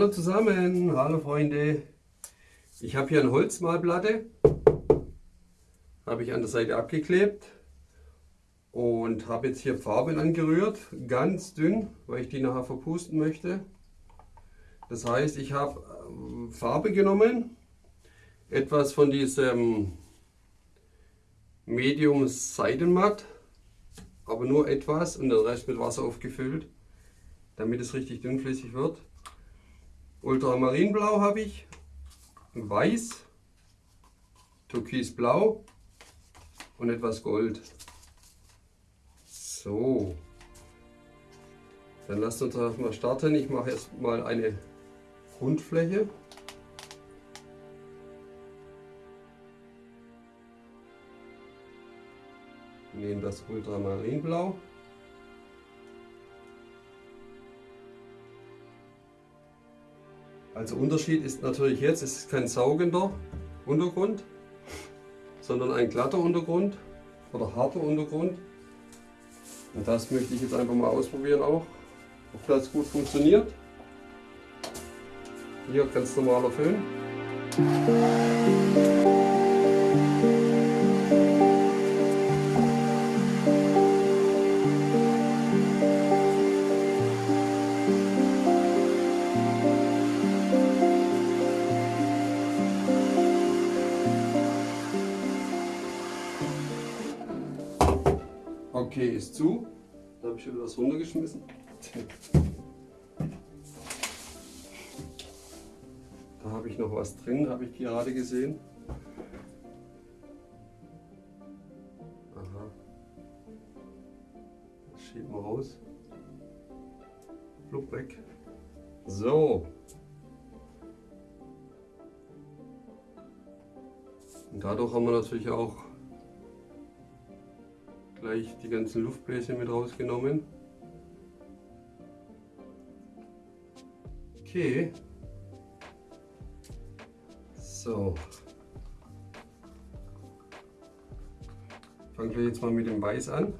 Hallo zusammen, hallo Freunde. Ich habe hier eine Holzmalplatte, habe ich an der Seite abgeklebt und habe jetzt hier Farben angerührt, ganz dünn, weil ich die nachher verpusten möchte. Das heißt, ich habe ähm, Farbe genommen, etwas von diesem Medium Seidenmatt, aber nur etwas und den Rest mit Wasser aufgefüllt, damit es richtig dünnflüssig wird. Ultramarinblau habe ich, Weiß, Türkisblau und etwas Gold. So, dann lasst uns mal starten. Ich mache erstmal eine Grundfläche. Nehmen das Ultramarinblau. Also Unterschied ist natürlich jetzt, es ist kein saugender Untergrund, sondern ein glatter Untergrund oder harter Untergrund. Und das möchte ich jetzt einfach mal ausprobieren auch, ob das gut funktioniert. Hier ganz normaler Föhn. Okay, ist zu. Da habe ich wieder was runtergeschmissen. Da habe ich noch was drin, habe ich gerade gesehen. Aha. Das schieben wir raus. Flupp weg. So. Und dadurch haben wir natürlich auch gleich die ganzen Luftbläschen mit rausgenommen. Okay. So. Fangen wir jetzt mal mit dem Weiß an.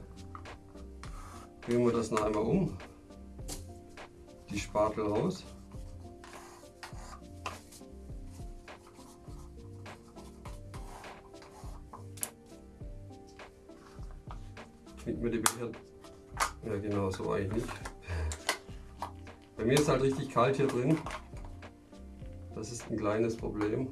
Drehen wir das noch einmal um. Die Spatel raus. Knickt mir die Becher. Ja genau, so eigentlich nicht. Bei mir ist halt richtig kalt hier drin. Das ist ein kleines Problem.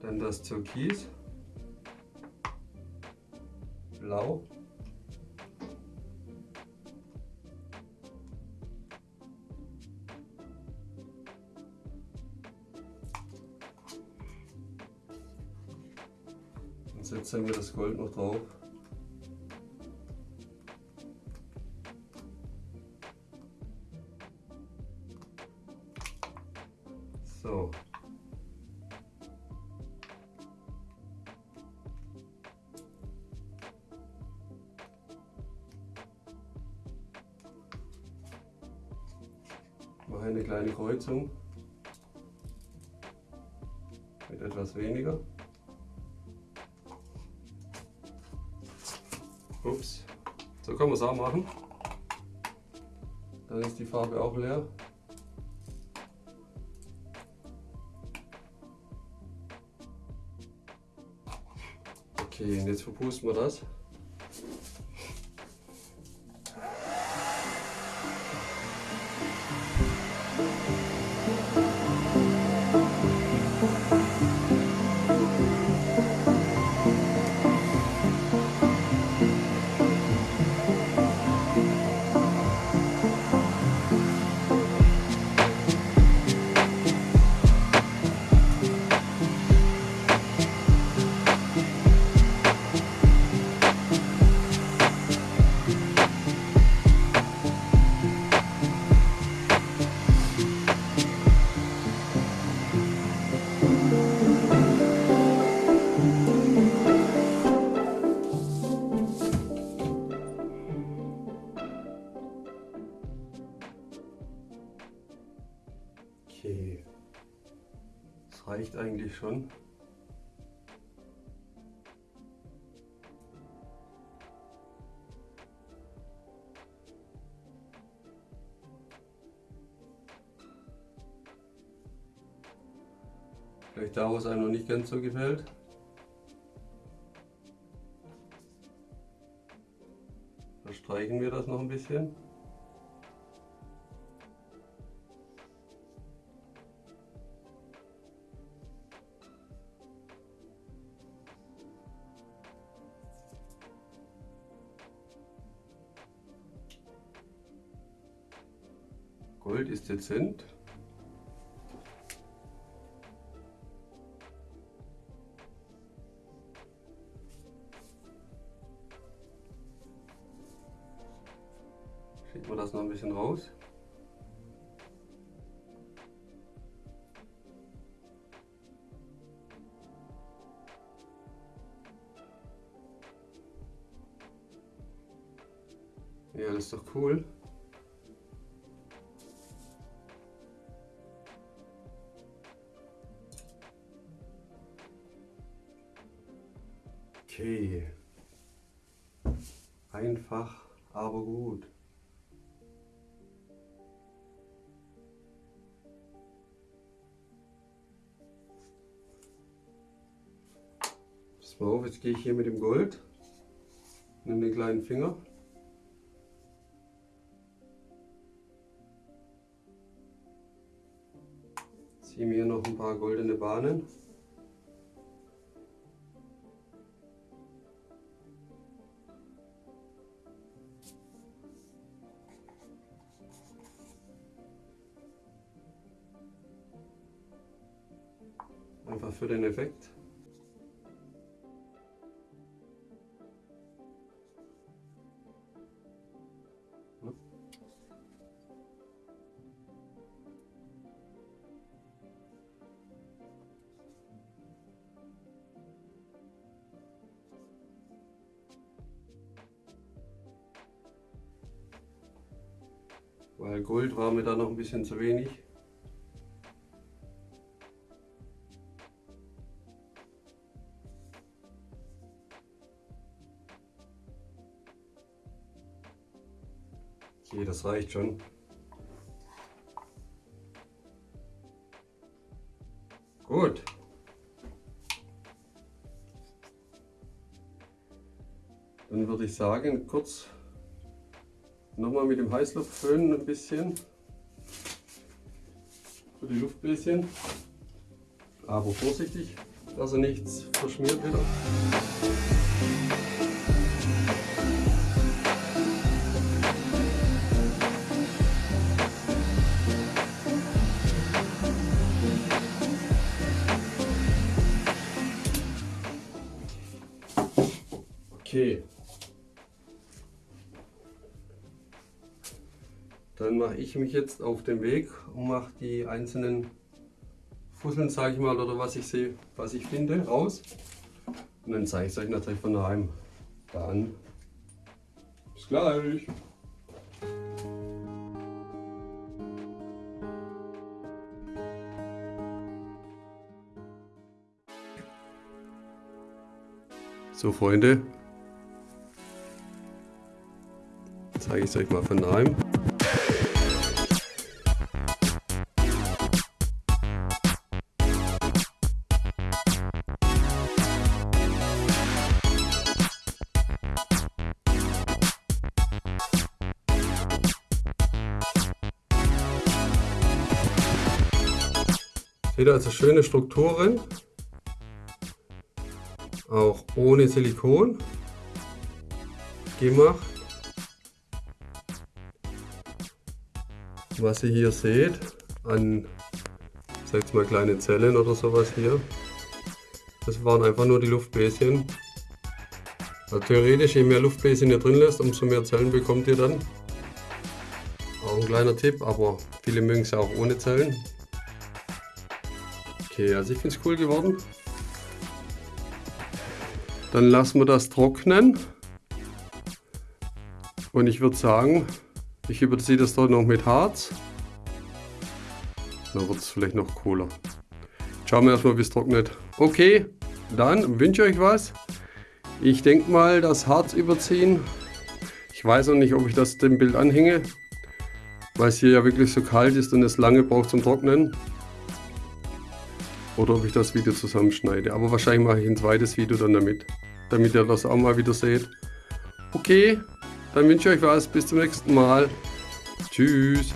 Dann das Türkis. Blau. Setzen wir das Gold noch drauf. So. Mache eine kleine Kreuzung mit etwas weniger. So können wir es auch machen. Dann ist die Farbe auch leer. Okay, und jetzt verpusten wir das. Reicht eigentlich schon. Vielleicht da, wo es einem noch nicht ganz so gefällt. Verstreichen wir das noch ein bisschen. Gold ist dezent. Schieben wir das noch ein bisschen raus. Ja, das ist doch cool. Okay. Einfach, aber gut. Pass mal auf, jetzt gehe ich hier mit dem Gold. Nimm den kleinen Finger. Ziehe mir noch ein paar goldene Bahnen. Einfach für den Effekt. Weil Gold war mir da noch ein bisschen zu wenig. Okay, das reicht schon. Gut. Dann würde ich sagen, kurz nochmal mit dem Heißluftföhn ein bisschen für die Luftbläschen. Aber vorsichtig, dass er nichts verschmiert wieder. Okay. Dann mache ich mich jetzt auf den Weg und mache die einzelnen Fusseln, sage ich mal, oder was ich sehe, was ich finde, raus. Und dann zeige ich es euch natürlich von daheim. Dann bis gleich. So Freunde, zeige ich es euch mal von daheim. Seht ihr also schöne Strukturen, auch ohne Silikon gemacht. Was ihr hier seht an, sagt mal kleine Zellen oder sowas hier, das waren einfach nur die Luftbläschen. Also theoretisch, je mehr Luftbläschen ihr drin lässt, umso mehr Zellen bekommt ihr dann. Auch ein kleiner Tipp, aber viele mögen es auch ohne Zellen. Okay, also ich finde es cool geworden. Dann lassen wir das trocknen. Und ich würde sagen, ich überziehe das dort noch mit Harz. Dann wird es vielleicht noch cooler. Schauen wir erstmal, wie es trocknet. Okay, dann wünsche ich euch was. Ich denke mal, das Harz überziehen. Ich weiß noch nicht, ob ich das dem Bild anhänge, weil es hier ja wirklich so kalt ist und es lange braucht zum Trocknen. Oder ob ich das Video zusammenschneide. Aber wahrscheinlich mache ich ein zweites Video dann damit, damit ihr das auch mal wieder seht. Okay, dann wünsche ich euch was. Bis zum nächsten Mal. Tschüss.